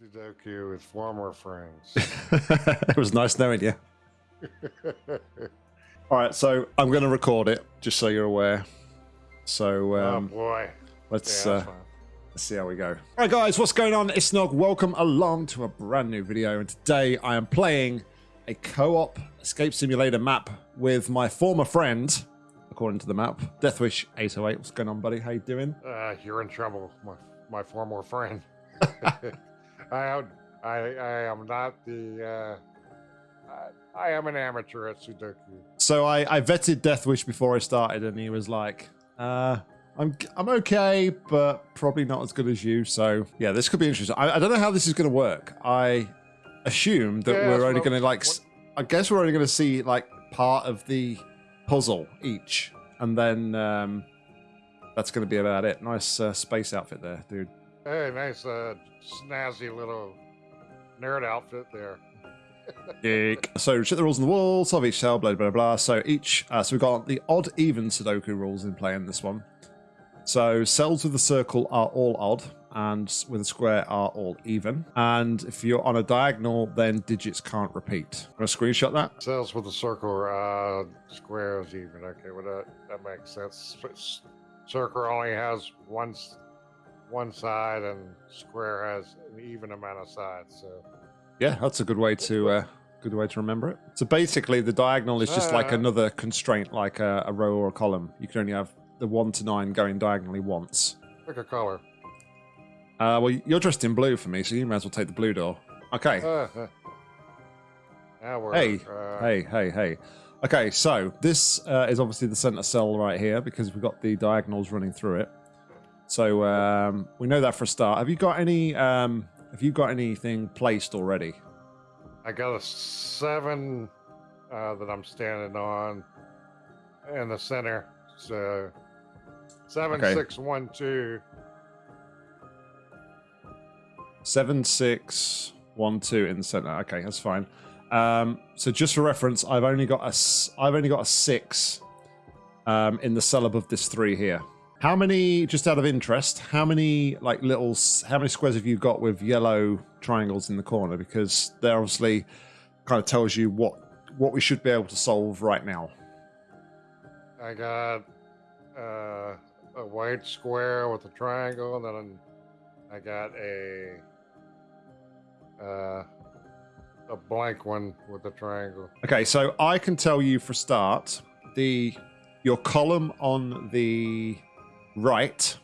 Sudoku with former friends. it was nice knowing you. All right, so I'm going to record it just so you're aware. So oh um, boy. let's Yeah, uh, let's see how we go. All right, guys, what's going on? It's Nog. Welcome along to a brand new video, and today I am playing a co-op escape simulator map with my former friend, according to the map, Deathwish 808. What's going on, buddy? How you doing? Uh, you're in trouble, my, my former friend. I, am, I, I am not the. Uh, I, I am an amateur at Sudoku. So I, I vetted Deathwish before I started, and he was like, uh, I'm I'm okay, but probably not as good as you. So yeah, this could be interesting. I, I don't know how this is going to work. I assume that Yeah, we're only going to like. I guess we're only going to see like part of the puzzle each, and then um, that's going to be about it. Nice uh, space outfit there, dude. Hey, nice, uh, snazzy little nerd outfit there. So check the rules on the wall, solve each cell, blah blah blah. So each, uh, so we've got the odd even Sudoku rules in play in this one. So cells with a circle are all odd, and with a square are all even. And if you're on a diagonal, then digits can't repeat. Gonna screenshot that? Cells with a circle, uh, squares even. Okay, well that that makes sense. Circle only has one one side, and square has an even amount of sides. So Yeah, that's a good way to uh, good way to remember it. So basically, the diagonal is just like Uh. another constraint, like a, a row or a column. You can only have the one to nine going diagonally once. pick a color. Uh, well, you're dressed in blue for me, so you may as well take the blue door. Okay. Now we're Hey, uh, hey, hey, hey. Okay, so this uh, is obviously the center cell right here because we've got the diagonals running through it. So um, we know that for a start. Have you got any? Um, have you got anything placed already? I got a seven uh, that I'm standing on in the center. So seven Okay. six one two. Seven, six, one, two in the center. Okay, that's fine. Um, so just for reference, I've only got a, I've only got a six um, in the cell above this three here. How many, just out of interest, how many like little, how many squares have you got with yellow triangles in the corner? Because they're obviously kind of tells you what what we should be able to solve right now. I got uh, a white square with a triangle, and then I got a uh, a blank one with a triangle. Okay, so I can tell you for start, the your column on the right,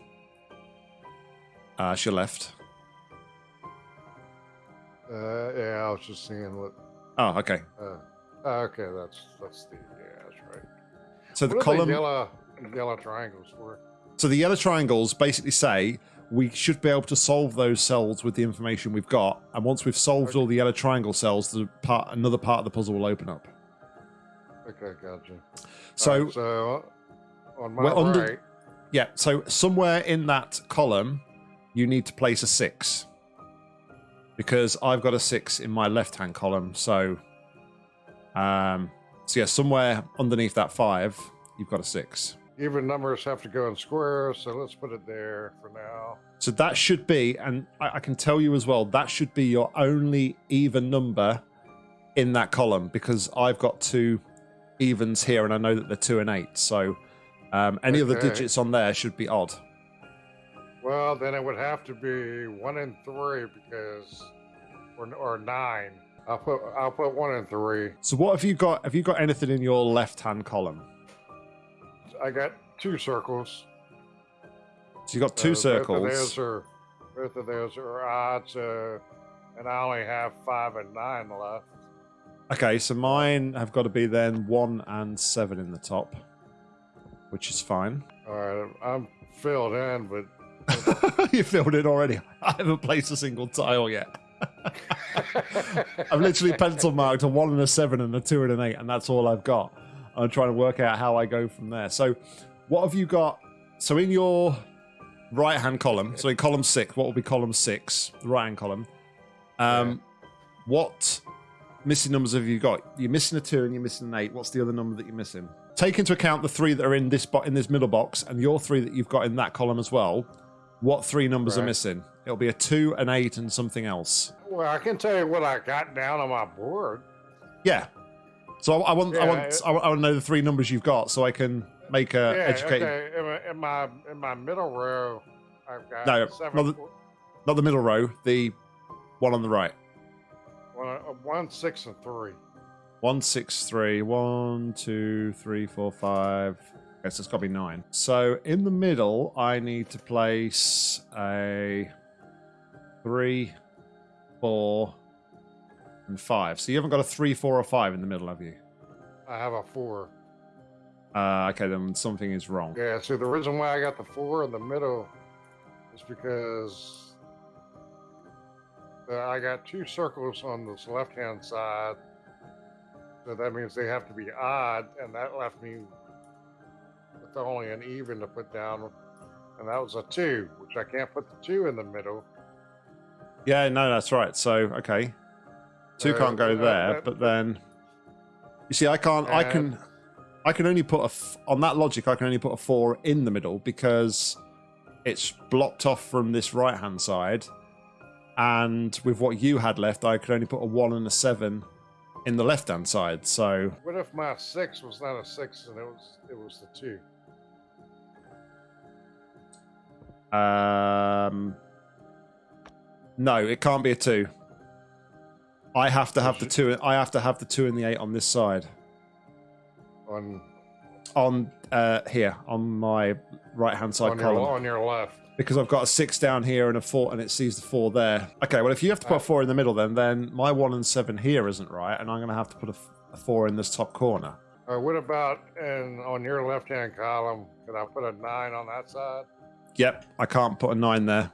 uh, it's your left. Uh, yeah, I was just seeing what. Oh, okay. Uh, okay, that's that's the yeah, that's right. So the what are column, the yellow yellow triangles for? so the yellow triangles basically say we should be able to solve those cells with the information we've got, and once we've solved all the yellow triangle cells, the part another part of the puzzle will open up. Okay, gotcha. So Alright, so uh, on my we're under- right, Yeah, so somewhere in that column, you need to place a six. Because I've got a six in my left hand column. So, um, so yeah, somewhere underneath that five, you've got a six. even numbers have to go in squares, so let's put it there for now. So that should be, and I, I can tell you as well, that should be your only even number in that column because I've got two evens here and I know that they're two and eight. So, um, any of the digits on there should be odd. Well, then it would have to be one and three because, or, or nine. I'll put I'll put one and three. So, what have you got? Have you got anything in your left hand column? I got two circles. So you got Uh, two Both of circles. those are both of those are odds, uh, and I only have five and nine left. Okay, so mine have got to be then one and seven in the top, which is fine. All right, I'm filled in, but you filled it already. I haven't placed a single tile yet. I've literally pencil marked a one and a seven and a two and an eight, and that's all I've got. I'm trying to work out how I go from there. So, what have you got? So, in your right hand column, so in column six, what will be column six, the right hand column? Um, What missing numbers have you got? You're missing a two and you're missing an eight. What's the other number that you're missing? Take into account the three that are in this in this middle box and your three that you've got in that column as well. What three numbers are missing? It'll be a two, an eight, and something else. Well, I can tell you what I got down on my board. Yeah. So I, I want, I want, it- I want, I want to know the three numbers you've got, so I can make a yeah, educated. okay. In my, in my in my middle row, I've got No, seven, not the- Not the middle row, the one on the right. One, uh, six, and three. One, six, three, one, two, three, four, five. Okay, so it's got to be nine. So in the middle, I need to place a three, four, and five. So you haven't got a three, four, or five in the middle, have you? I have a four. Uh, okay, then something is wrong. Yeah. So the reason why I got the four in the middle is because I got two circles on this left-hand side. So that means they have to be odd, and that left me with only an even to put down, and that was a two, which I can't put the two in the middle. Yeah, no, that's right. So okay, two Uh, can't go uh, there, uh, but then you see, I can't. I Uh, can. I can only put a f- on that logic. I can only put a four in the middle because it's blocked off from this right hand side, and with what you had left, I could only put a one and a seven in the left hand side. So What if my six was not a six and it was it was the two? Um, no, it can't be a two. I have to have the two. I have to have the two and the eight on this side. On On uh, here, on my right hand side on column, your on your left. because I've got a six down here and a four, and it sees the four there. Okay, well, if you have to put a four in the middle, then then my one and seven here isn't right, and I'm going to have to put a four in this top corner. Or what about and on your left hand column? Can I put a nine on that side? Yep, I can't put a nine there.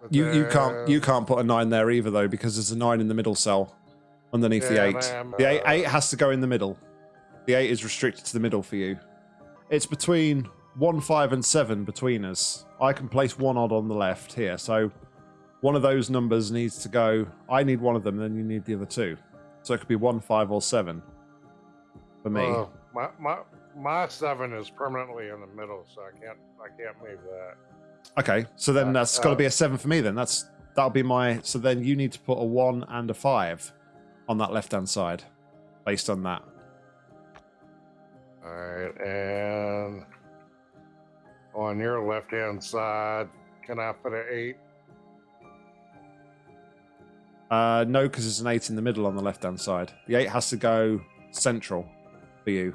But You you can't you can't put a nine there either though because there's a nine in the middle cell underneath the eight. the eight, uh, eight has to go in the middle. The eight is restricted to the middle for you. It's between one, five, and seven between us. I can place one odd on the left here, so one of those numbers needs to go. I need one of them, then you need the other two. So it could be one, five, or seven for me. uh, my my my seven is permanently in the middle, so I can't I can't move that. Okay, so then Uh, that's got to uh, be a seven for me. Then that's that'll be my. So then you need to put a one and a five on that left hand side, based on that. All right, and on your left hand side, can I put an eight? Uh, no, because there's an eight in the middle on the left hand side. The eight has to go central for you.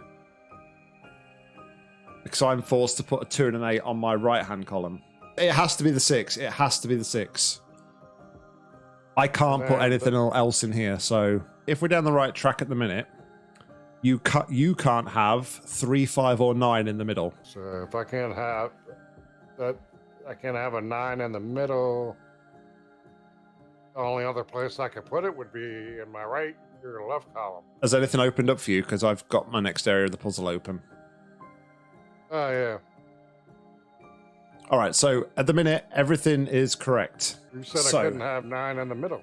Because I'm forced to put a two and an eight on my right hand column. It has to be the six. It has to be the six. I can't put anything else in here. So if we're down the right track at the minute, you cut. You can't have three, five, or nine in the middle. So if I can't have that, I can't have a nine in the middle. The only other place I could put it would be in my right or left column. Has anything opened up for you? Because I've got my next area of the puzzle open. Oh yeah, All right. So at the minute, everything is correct. you said So- I couldn't have nine in the middle.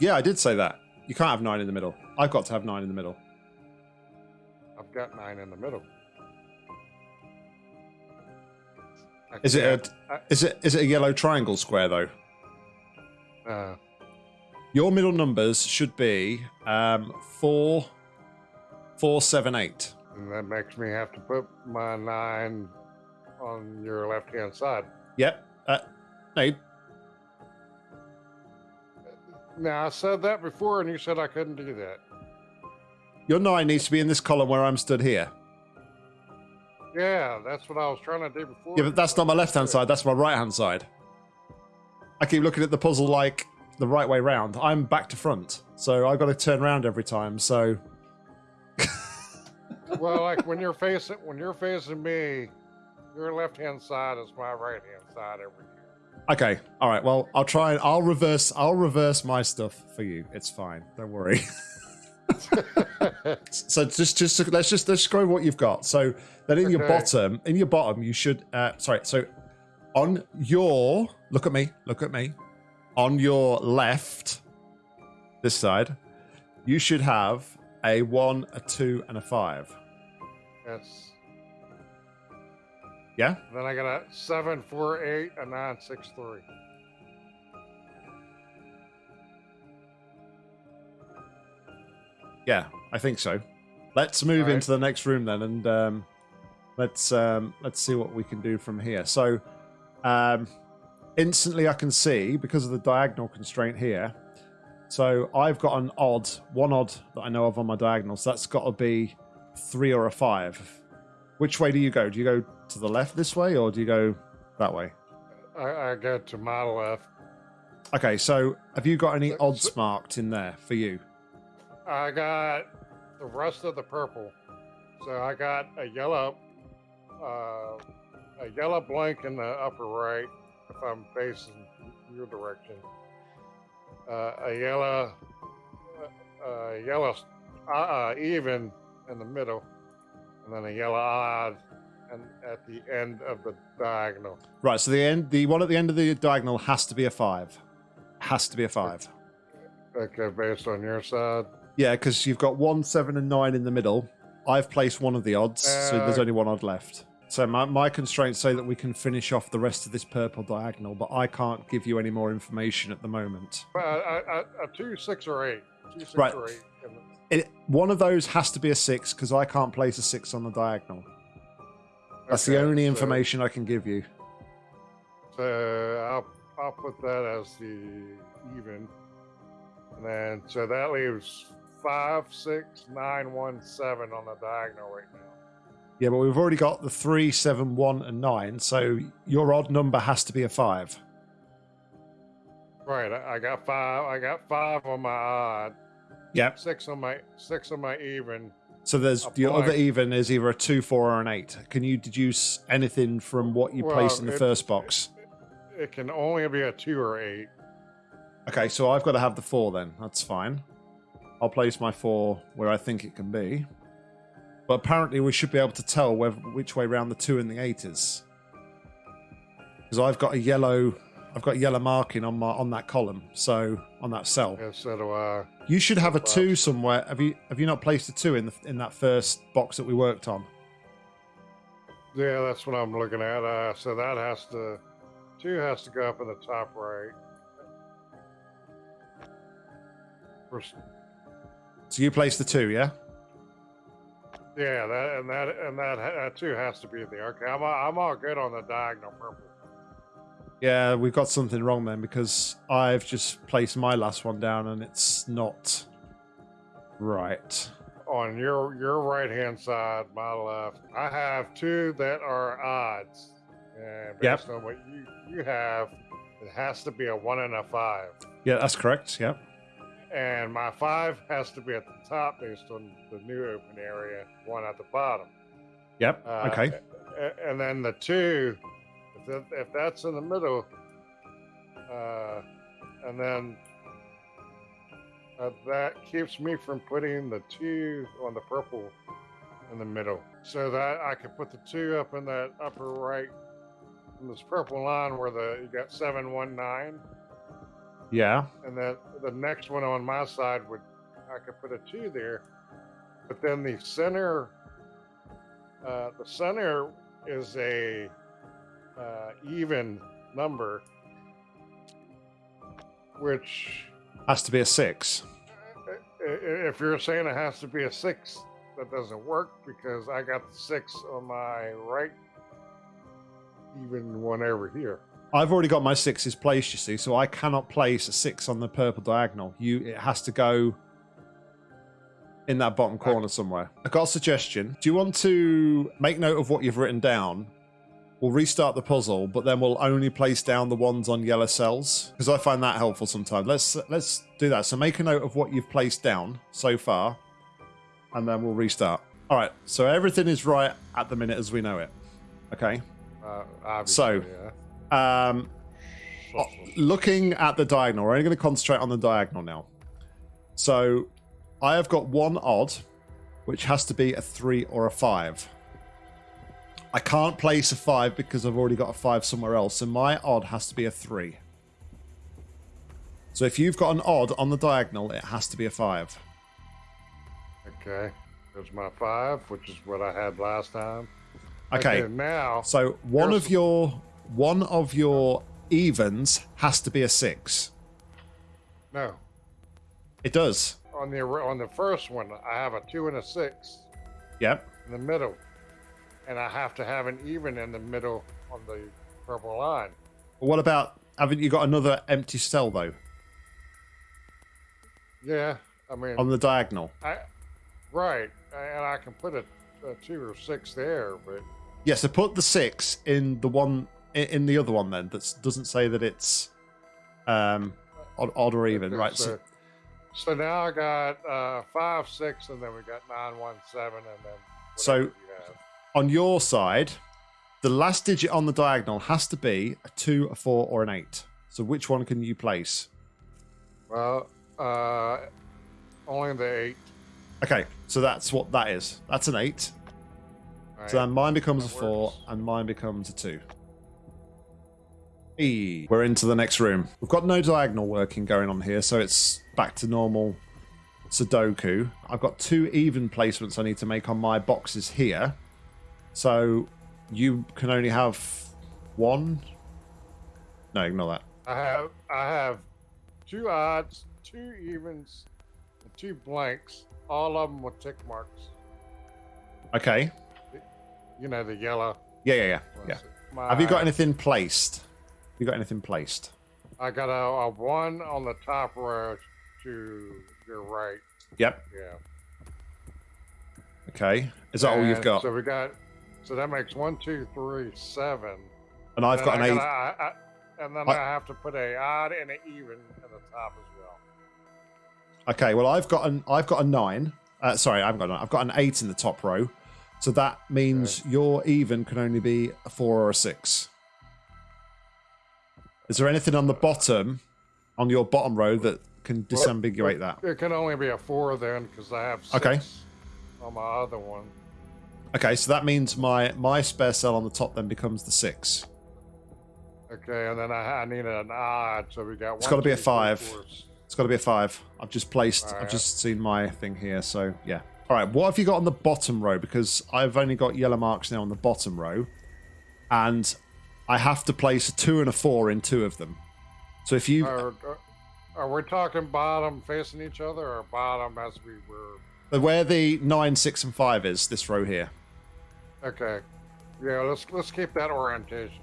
Yeah, I did say that. You can't have nine in the middle. I've got to have nine in the middle. I've got nine in the middle. I Is it a is it is it a yellow triangle square though? Uh, Your middle numbers should be um, four, four, seven, eight. and that makes me have to put my nine on your left hand side. Yep. Uh, no, Now I said that before, and you said I couldn't do that. your nine needs to be in this column where I'm stood here. Yeah, that's what I was trying to do before. Yeah, but that's not my left hand side. That's my right hand side. I keep looking at the puzzle like the right way round. I'm back to front, so I've got to turn around every time. So well, like when you're facing when you're facing me, your left hand side is my right hand side every year. Okay. All right. Well, I'll try and I'll reverse. I'll reverse my stuff for you. It's fine. Don't worry. so just, just let's just let's go what you've got. So then in your bottom, in your bottom, you should. Uh, sorry. So on your look at me. Look at me. On your left, this side, you should have a one, a two, and a five. That's Yeah. Then I got a seven, four, eight, a nine, six, three. Yeah, I think so. Let's move Alright. into the next room then, and um, let's um, let's see what we can do from here. So, um, instantly I can see because of the diagonal constraint here. So I've got an odd, one odd that I know of on my diagonal. So that's got to be three or a five. Which way do you go? Do you go to the left this way, or do you go that way? I, I go to my left. Okay, so have you got any odds marked in there for you? I got the rest of the purple. So I got a yellow, uh, a yellow blank in the upper right if I'm facing your direction. Uh, a yellow, uh, yellow uh, uh, even in the middle, and then a yellow odd, and at the end of the diagonal. Right, so the end, the one at the end of the diagonal has to be a five. Has to be a five. Okay, based on your side. Yeah, because you've got one, seven, and nine in the middle. I've placed one of the odds, so there's Uh, only one odd left. So my, my constraints say that we can finish off the rest of this purple diagonal, but I can't give you any more information at the moment. But a, a, a two, six, or eight. Two, six, Right. or eight. It, one of those has to be a six because I can't place a six on the diagonal. That's the only so- information I can give you. So I'll I'll put that as the even, and then so that leaves five, six, nine, one, seven on the diagonal right now. Yeah, but we've already got the three, seven, one, and nine, so your odd number has to be a five. Right, I, I got five. I got five on my odd, Yep. six on my six on my even. So there's the other even is either a two, four, or an eight. Can you deduce anything from what you placed in the it- first box? It can only be a two or eight. Okay, so I've got to have the four then. That's fine. I'll place my four where I think it can be. But apparently we should be able to tell whether, which way round the two and the eight is. Because I've got a yellow I've got yellow marking on my on that column, so on that cell. And so do I. You should have a two somewhere. Have you have you not placed a two in the, in that first box that we worked on? Yeah, that's what I'm looking at. Uh, so that has to two has to go up in the top right. First- So you placed the two, yeah? Yeah, that and that and that, that too has to be there. Okay, I'm all, I'm all good on the diagonal purple. Yeah, we've got something wrong then because I've just placed my last one down and it's not right. On your your right hand side, my left, I have two that are odds, and Yep. based on what you you have, it has to be a one and a five, Yeah, that's correct. Yeah. and my five has to be at the top based on the new open area, one at the bottom. Yep. Uh, okay. And then the two, that, if that's in the middle, uh, and then uh, that keeps me from putting the two on the purple in the middle. So that I can put the two up in that upper right, in this purple line where the you got 719. Yeah. And then the next one on my side would, I could put a two there. But then the center, uh, the center is a uh, even number, which Has to be a six. if you're saying it has to be a six, that doesn't work because I got the six on my right, even one over here. I've already got my sixes placed, you see, so I cannot place a six on the purple diagonal. You it has to go in that bottom corner somewhere. I got a suggestion. Do you want to make note of what you've written down? We'll restart the puzzle, but then we'll only place down the ones on yellow cells because I find that helpful sometimes. Let's let's do that. So make a note of what you've placed down so far, and then we'll restart. All right. So everything is right at the minute as we know it. Okay. Uh, So- yeah. Um, looking at the diagonal, we're only going to concentrate on the diagonal now. So I have got one odd, which has to be a three or a five. I can't place a five because I've already got a five somewhere else, so my odd has to be a three. So if you've got an odd on the diagonal, it has to be a five. Okay. There's my five, which is what I had last time. Okay. now, So one of your one of your evens has to be a six. no. It does. On the on the first one, I have a two and a six Yep. in the middle, and I have to have an even in the middle on the purple line. What about haven't you got another empty cell though Yeah, I mean, on the diagonal? I right, and I can put a, a two or six there, but Yeah. So put the six in the one in the other one then that doesn't say that it's um odd, odd or even, right? So, So, now I got uh, five, six, and then we got nine, one, seven, and then So- whatever you have. On your side, the last digit on the diagonal has to be a two, a four, or an eight. So which one can you place? Well, uh, only the eight. Okay, so that's what that is. That's an eight. Right? So then mine becomes a That four, works. and mine becomes a two. E. We're into the next room. We've got no diagonal working going on here, so it's back to normal Sudoku. I've got two even placements I need to make on my boxes here. So you can only have one. No, ignore that. I have I have two odds, two evens, and two blanks. All of them with tick marks. Okay. You know the yellow. Yeah, yeah, yeah. yeah. My- Have you got anything placed? Have you got anything placed? I got a, a one on the top row to your right. Yep. Yeah. Okay. Is that all you've got? So we got. So that makes one, two, three, seven. And I've Then got an I eight. gotta- I- I- and then I- have to put a odd and an even at the top as well. Okay, well I've got an I've got a nine. Uh, sorry, I haven't got a nine. I've got an eight in the top row. So that means your even can only be a four or a six. Is there anything on the bottom, on your bottom row that can disambiguate that? It can only be a four then because I have six Okay. on my other one. Okay, so that means my my spare cell on the top then becomes the six. Okay, and then I, I need an odd, so we got. It's gotta be a three, five. four, It's got to be a five. I've just placed. I've just seen my thing here. So yeah. All right. What have you got on the bottom row? Because I've only got yellow marks now on the bottom row, and I have to place a two and a four in two of them. So if you Are, are we talking bottom facing each other, or bottom as we were? Where the nine, six, and five is this row here. Okay, yeah. Let's let's keep that orientation.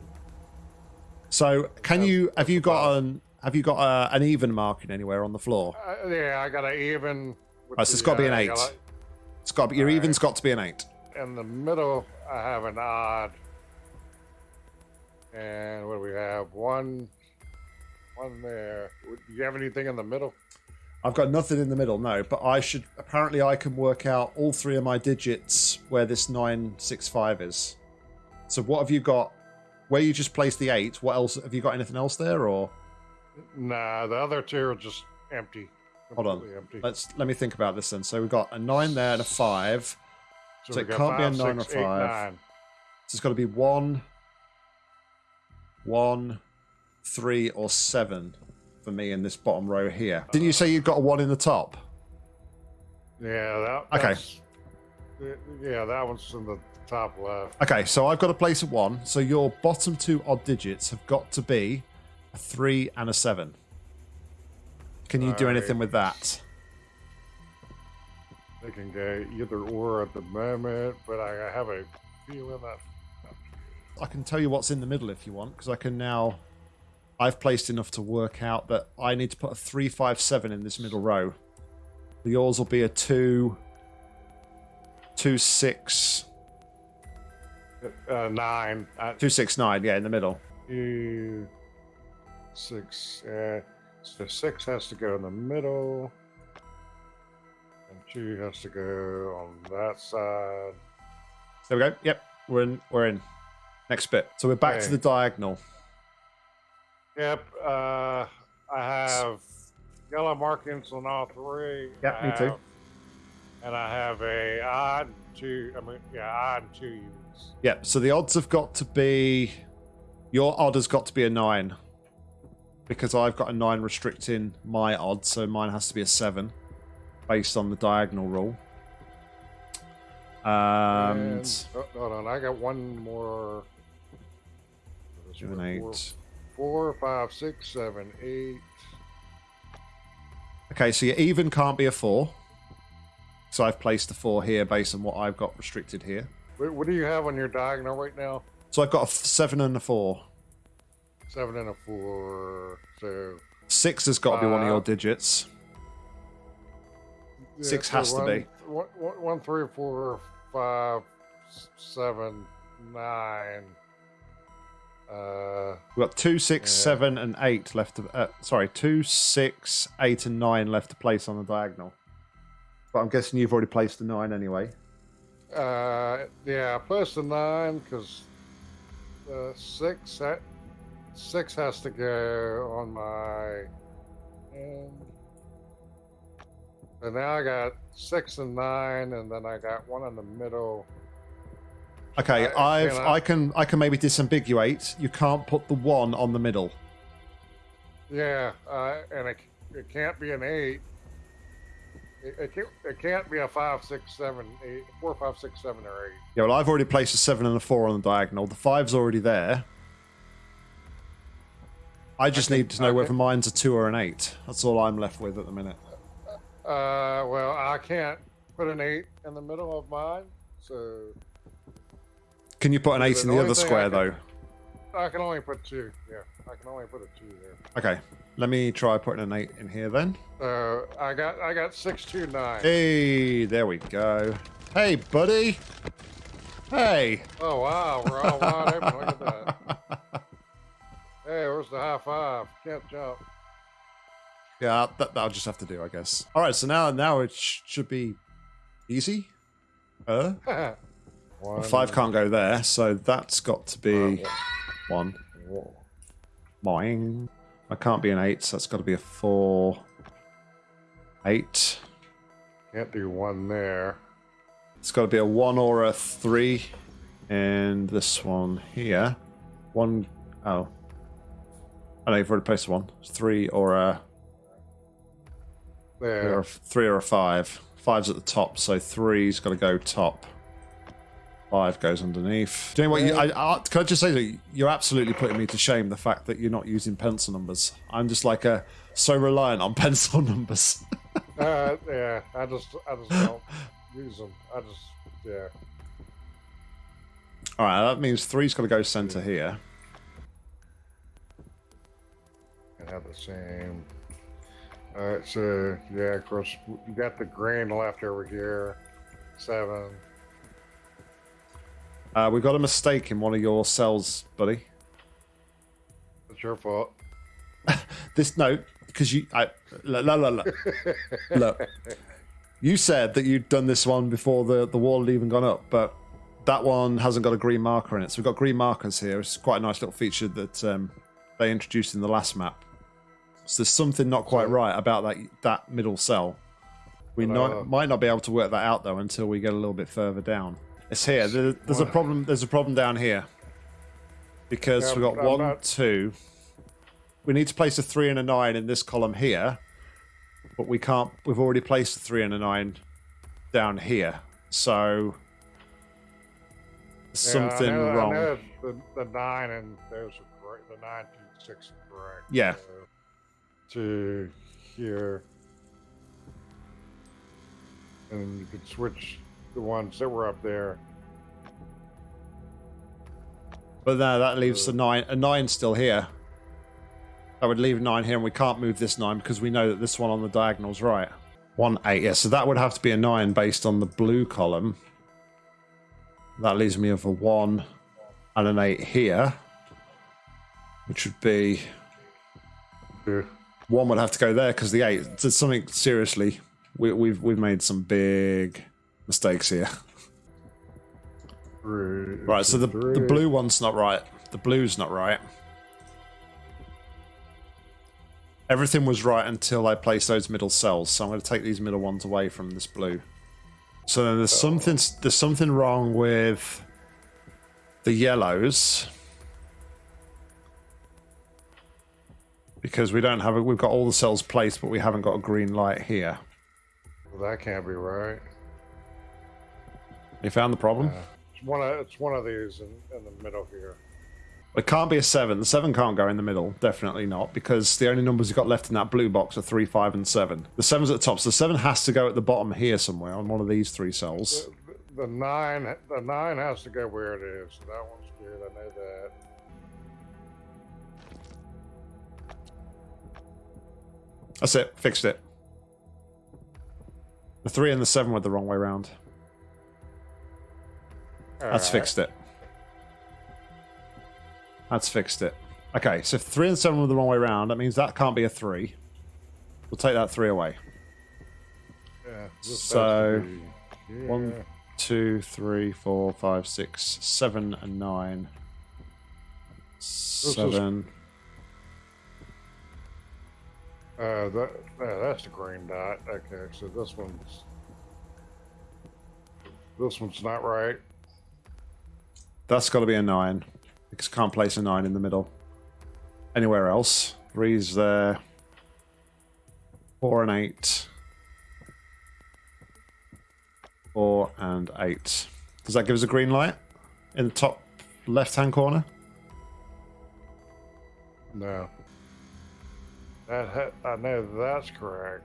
So can That's- you have you got an have you got uh, an even marking anywhere on the floor? Uh, yeah, I got an even. Right, so it's the, got to be an uh, eight. yellow- It's got to be, your Alright. even's got to be an eight. In the middle, I have an odd. And what do we have? One, one there. Do you have anything in the middle? I've got nothing in the middle, no, but I should apparently I can work out all three of my digits where this nine six five is. So what have you got? Where you just placed the eight? What else have you got? Anything else there, or Nah, the other two are just empty. Hold on. Empty. let's let me think about this then. So we've got a nine there and a five. so we it can't be a five, nine or six, eight, five. nine. So it's got to be one, one, three, or seven for me in this bottom row here. Didn't you say you've got a one in the top? Yeah, that. Okay. Yeah, that one's in the top left. Okay, so I've got to place a one. So your bottom two odd digits have got to be a three and a seven. Can you do anything Alright. with that? They can go either or at the moment, but I have a feeling that. I can tell you what's in the middle if you want, because I can now. I've placed enough to work out that I need to put a three, five, seven in this middle row. Yours will be a two, two, six, Uh, nine. Uh, two, six, nine. Yeah, in the middle. two, six. Uh, so six has to go in the middle, and two has to go on that side. There we go. Yep, we're in. We're in. Next bit. So we're back to the diagonal. Yep. Uh, I have yellow markings on all three. Yep, I me too. And I have a odd two. I mean, yeah, odd two units. Yep. So the odds have got to be. Your odd has got to be a nine. Because I've got a nine restricting my odd, so mine has to be a seven, based on the diagonal rule. And And- oh, hold on, I got one more. seven, Four- eight. Four, five, six, seven, eight. Okay, so your even can't be a four. So I've placed a four here based on what I've got restricted here. What, what do you have on your diagonal right now? So I've got a seven and a four. Seven and a four. So Six has got to be one of your digits. yeah, Six so has to one- be. One, one, three, four, five, seven, nine. Uh, We've got two, six, Yeah. seven, and eight left. To, uh, sorry, two, six, eight, and nine left to place on the diagonal. But I'm guessing you've already placed the nine anyway. uh, yeah, plus the nine because uh, six. That six has to go on my. end. And now I got six and nine, and then I got one in the middle. Okay, I- I've can I- I can I can maybe disambiguate. You can't put the one on the middle. Yeah, uh, and it, it can't be an eight. It, it, can't, it can't be a five, six, seven, eight, four, five, six, seven, or eight. Yeah, well, I've already placed a seven and a four on the diagonal. The five's already there. I just Okay, need to know okay. whether mine's a two or an eight. That's all I'm left with at the minute. Uh, well, I can't put an eight in the middle of mine, so Can you put an eight The in the other thing I square, can- though? I can only put two. Yeah, I can only put a two there. Okay, let me try putting an eight in here then. Uh, I got I got six, two, nine. Hey, there we go. Hey, buddy. Hey. Oh wow, we're all wide open. Look at that. Hey, where's the high five? Can't jump. Yeah, that, that'll just have to do, I guess. All right, so now now it sh- should be easy. Uh, One, five can't go there, so that's got to be one. Boing. I can't be an eight, so that's got to be a four. Eight. Can't do one there. It's got to be a one or a three. And this one here. One oh. I know you've already placed one. It's three or a three or There. a, three or a five. Five's at the top, so three's got to go top. Five goes underneath. Do you know what? You, I, I, can I just say that you're absolutely putting me to shame the fact that you're not using pencil numbers. I'm just like a so reliant on pencil numbers. Uh, yeah, I just I just don't use them. I just yeah. All right, that means three's got to go center here. and have the same. All right, so yeah, of course you got the green left over here. Seven. Uh, we've got a mistake in one of your cells, buddy. It's your fault. This no, because you, I, look, look, look, look. You said that you'd done this one before the the wall had even gone up, but that one hasn't got a green marker in it. So we've got green markers here. It's quite a nice little feature that um, they introduced in the last map. So there's something not quite right about that that middle cell. We not, uh, might not be able to work that out though until we get a little bit further down. It's here. There, there's a problem. There's a problem down here because Yeah, we've got one, not- two. We need to place a three and a nine in this column here, but we can't. We've already placed a three and a nine down here, so Yeah, something know, wrong. The, the nine and those are correct. The nine to six are correct. Yeah. So, to here, and you could switch the ones that were up there. But no, that leaves Uh, a nine. A nine still here. That would leave nine here, and we can't move this nine because we know that this one on the diagonal's right. One eight, yeah. So that would have to be a nine based on the blue column. That leaves me with a one and an eight here, which would be Yeah. one would have to go there because the eight. There's something seriously. We, we've we've made some big mistakes here. Right, so the the blue one's not right. The blue's not right. Everything was right until I placed those middle cells, so I'm going to take these middle ones away from this blue. So then there's oh. something there's something wrong with the yellows because we don't have it. We've got all the cells placed, but we haven't got a green light here. Well, that can't be right. You found the problem? Uh, it's one of it's one of these in, in the middle here. It can't be a seven. The seven can't go in the middle. Definitely not, because the only numbers you've got left in that blue box are three, five, and seven. The seven's at the top, so the seven has to go at the bottom here somewhere on one of these three cells. The, the nine the nine has to go where it is. So that one's good. I know that. That's it. Fixed it. The three and the seven were the wrong way around. That's fixed it. That's fixed it. Okay, so if three and seven were the wrong way around, that means that can't be a three. We'll take that three away. Yeah, this has to So, be one- here. Two, three, four, five, six, seven, and nine. Seven. Uh, that, yeah, that's the green dot. Okay, so this one's this one's not right. That's got to be a nine. Because can't place a nine in the middle. Anywhere else. Three's there. Four and eight. Four and eight. Does that give us a green light? In the top left hand corner? No. That ha- I know that's correct.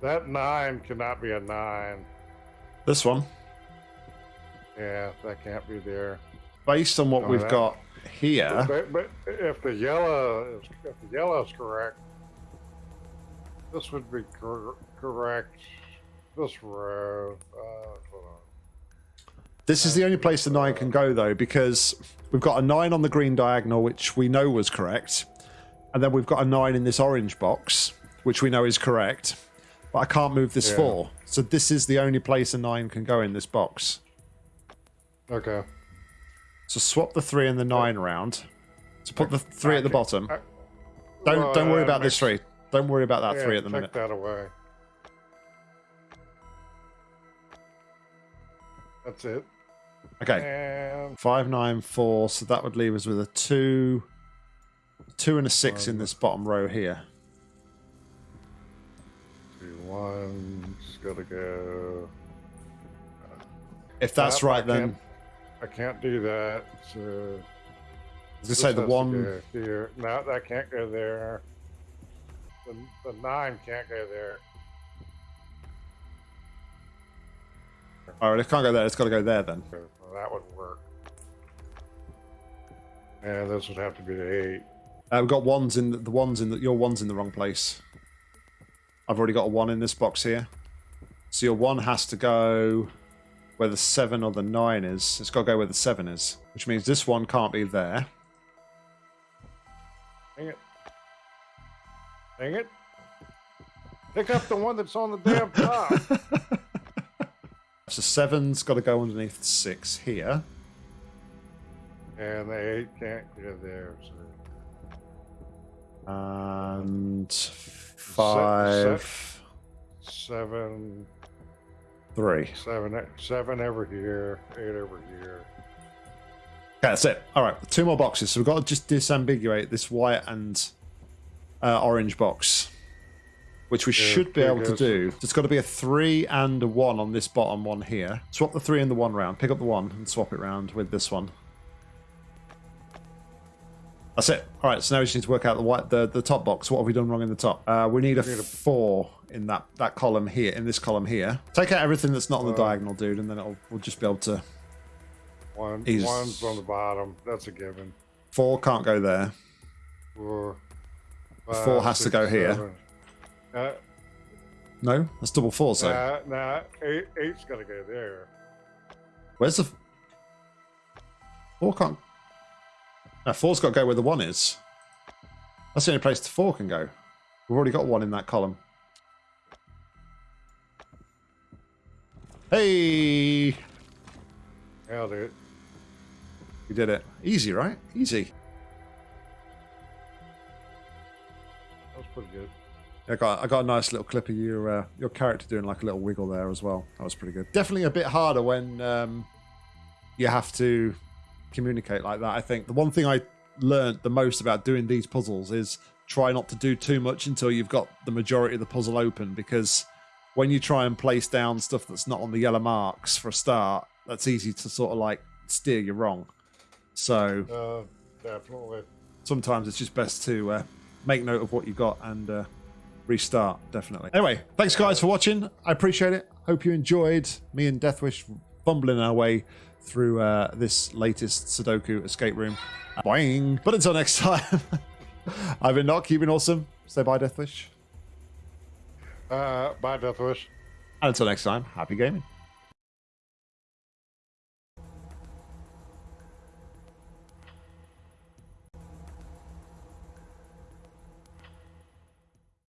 That nine cannot be a nine. This one. Yeah, that can't be there. Based on what Oh, we've that- got here. But, but if the yellow is if the yellow is correct, this would be cor- correct. This row. Uh. This is the only place the nine can go, though, because we've got a nine on the green diagonal, which we know was correct. And then we've got a nine in this orange box, which we know is correct. But I can't move this Yeah. four. So this is the only place a nine can go in this box. Okay. So swap the three and the nine around. So put the three at the bottom. Don't well, don't worry uh, about this three. Don't worry about that yeah, three at the take minute. that away. That's it. Okay. And Five, nine, four. So that would leave us with a two, two and a six in Um, this bottom row here. two ones gotta go. If that's Uh, I right, then can't- I can't do that. So this say the one. here. No, that can't go there. The, the nine can't go there. All right, it can't go there. It's got to go there then. So that would work. And this would have to be the eight. Uh, we've got ones in the, the ones in the, your one's in the wrong place. I've already got a one in this box here. So your one has to go where the seven or the nine is. It's got to go where the seven is, which means this one can't be there. Dang it. Dang it. Pick up the one that's on the damn top. So seven's got to go underneath six here. and the eight can't go there. So. And five, Seven, three. seven, seven over here, eight over here. Okay, that's it. All right, two more boxes. So we've got to just disambiguate this white and uh, orange box, which we Yeah, should be able to do. It's got to be a three and a one on this bottom one here. Swap the three and the one round. Pick up the one and swap it round with this one. That's it. All right, so now we just need to work out the white, the, the top box. What have we done wrong in the top? Uh, we need a four in that, that column here, in this column here. Take out everything that's not on the Uh, diagonal, dude, and then it'll, we'll just be able to. One, He's- one's on the bottom. That's a given. Four can't go there. Four, Four five, has to six, go here. Uh, No, that's double four. So nah, nah, eight, eight's got to go there. where's the four? Can't. No, four's got to go where the one is. That's the only place the four can go. We've already got one in that column. Hey, Nailed it. we did it. Easy, right? Easy. That was pretty good. I got I got a nice little clip of your uh, your character doing like a little wiggle there as well. That was pretty good. Definitely a bit harder when um, you have to communicate like that. I think the one thing I learned the most about doing these puzzles is try not to do too much until you've got the majority of the puzzle open because when you try and place down stuff that's not on the yellow marks for a start, that's easy to sort of like steer you wrong. So Uh, definitely. sometimes it's just best to uh, make note of what you got and uh, restart. Definitely. Anyway, thanks guys for watching. I appreciate it. Hope you enjoyed me and Deathwish fumbling our way through uh, this latest Sudoku escape room. Boing. But until next time, I've been Knock. You've been awesome. Say bye, Deathwish. Uh, bye, Deathwish. And until next time, happy gaming.